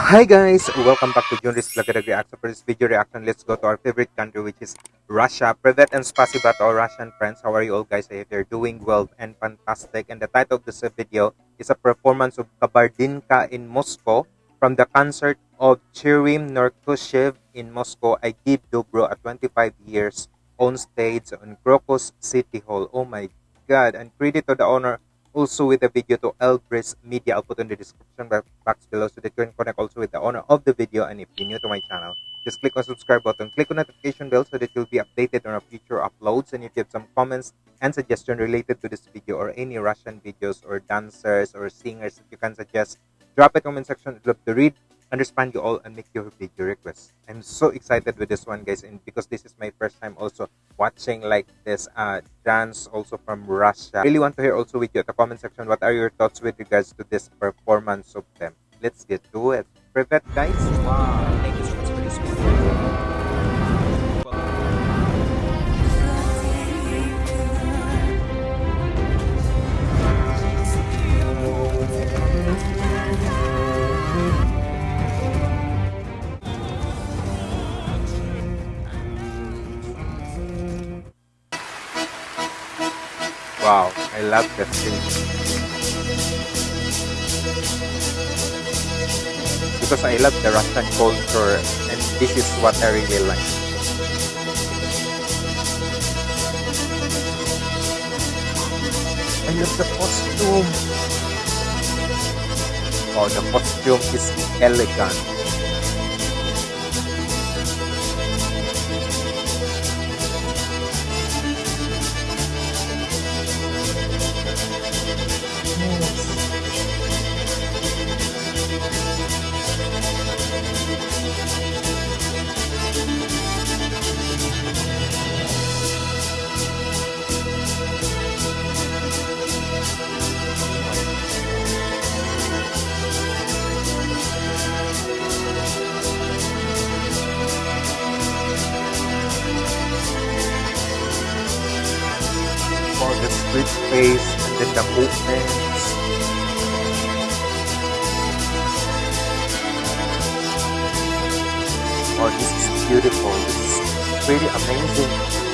Hi guys, welcome back to Junris Vlog Reaction. For this video reaction, let's go to our favorite country which is Russia. Privet and spasiba to our Russian friends. How are you all guys? I hope you're doing well and fantastic. And the title of this video is a performance of Kabardinka in Moscow from the concert of Chirim Norkushev in Moscow. I give Dobro a 25 years on stage on Crocus City Hall. Oh my god. And credit to the owner also with the video to Elbrus Media. I'll put in the description box below so that you can connect also with the owner of the video. And if you're new to my channel, just click on subscribe button, click on notification bell so that you'll be updated on our future uploads. And if you have some comments and suggestion related to this video or any Russian videos or dancers or singers that you can suggest, drop it comment section. I'd love to read understand you all and make your video requests. I'm so excited with this one, guys, and because this is my first time also watching like this uh dance also from Russia. Really want to hear also with you at the comment section what are your thoughts with regards to this performance of them. Let's get to it. Privet, guys. Wow, thank you so much for this. Wow, I love the thing. Because I love the Russian culture and this is what I really like. I love the costume. Oh, the costume is elegant. Face and then the movements. Oh, this is beautiful. This is really amazing.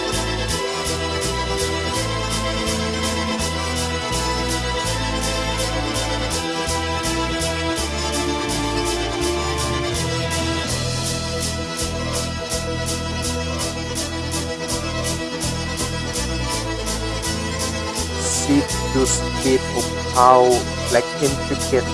Those bit of how like intricate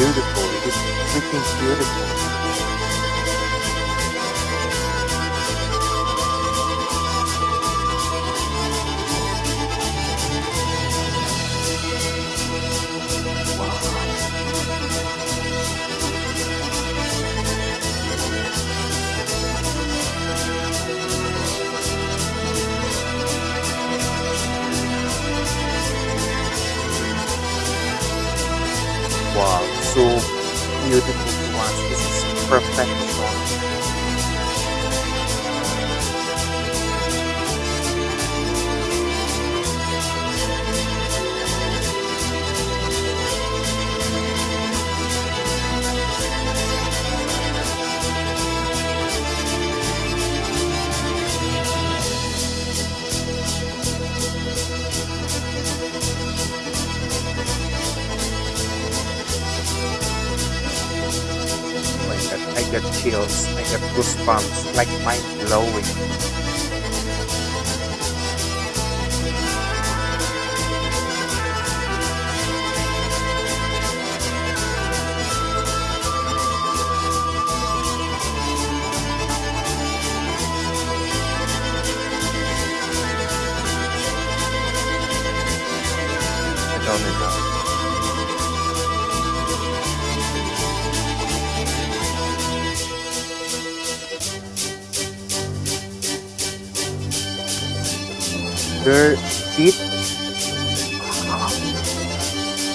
beautiful. It's freaking beautiful. Perfection. I chills, I get goosebumps, like mind blowing. Their feet.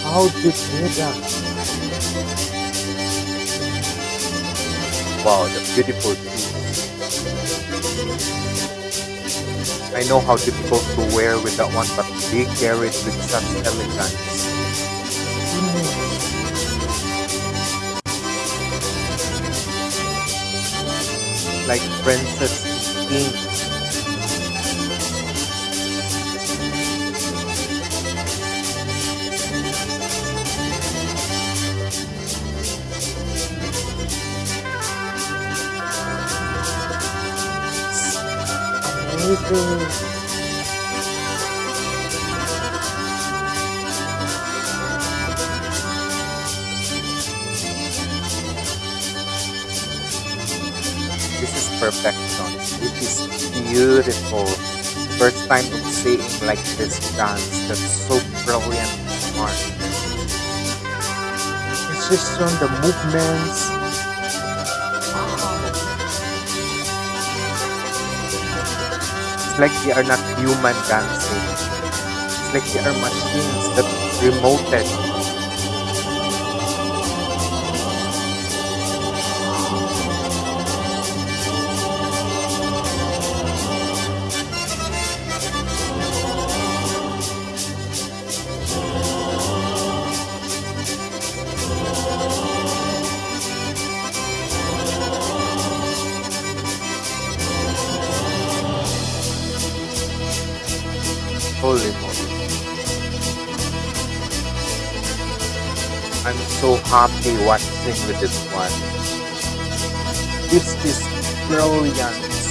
how did they that. Wow, the beautiful piece. I know how difficult to wear with that one, but they carry it with such elegance. Like princess king. This is perfection. It is beautiful. First time of seeing like this dance that's so brilliant and smart. Precision, the movements, like they are not human dancing. It's like they are machines that remoted I'm so happy watching with this one. This is brilliant.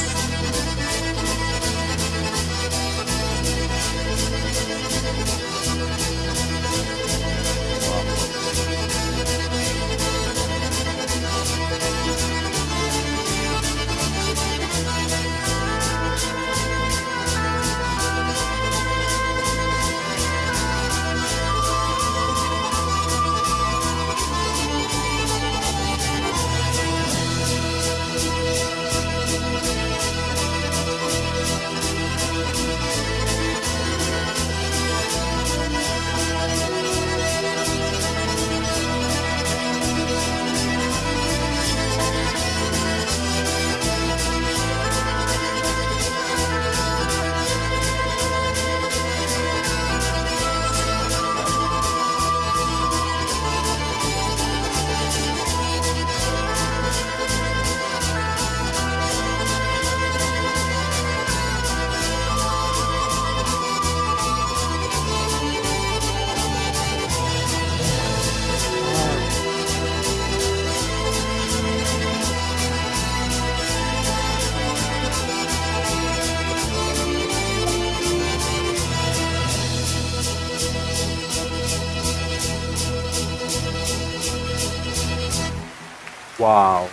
Wow.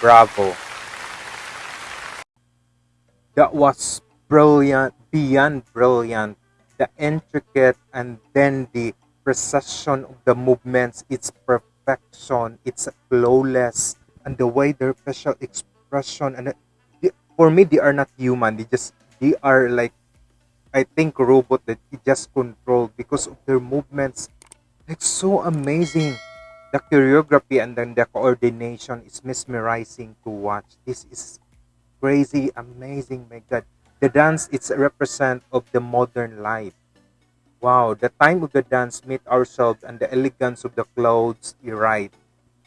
Bravo. That was brilliant, beyond brilliant. The intricate and then the precision of the movements, its perfection, it's flawless, and the way their facial expression and for me they are not human. They just they are like I think robot that just control because of their movements. It's so amazing. The choreography and then the coordination is mesmerizing to watch. This is crazy, amazing, my God. The dance it's a represent of the modern life. Wow, the time of the dance meet ourselves and the elegance of the clothes, right.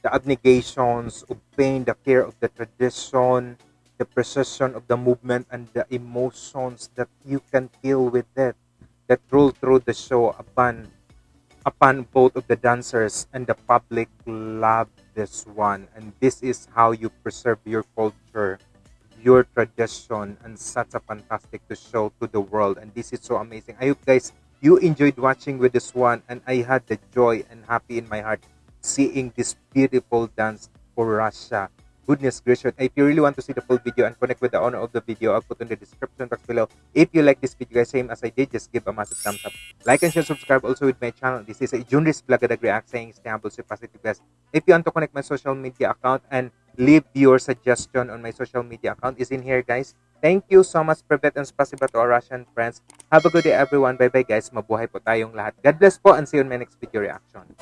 The abnegations of pain, the care of the tradition, the precision of the movement and the emotions that you can feel with it that roll through the show upon upon both of the dancers and the public love this one. And this is how you preserve your culture your tradition and such a fantastic to show to the world. And this is so amazing. I hope guys you enjoyed watching with this one and i had the joy and happy in my heart seeing this beautiful dance for russia goodness gracious if you really want to see the full video and connect with the owner of the video i'll put in the description box below if you like this video guys same as i did just give a massive thumbs up like and share subscribe also with my channel this is a Junris Blagadag React saying stay humble stay positive guys if you want to connect my social media account and leave your suggestion on my social media account is in here guys Thank you so much, Privet and spasiba to our Russian friends. Have a good day, everyone. Bye-bye, guys. Mabuhay po tayong lahat. God bless po and see you in my next video reaction.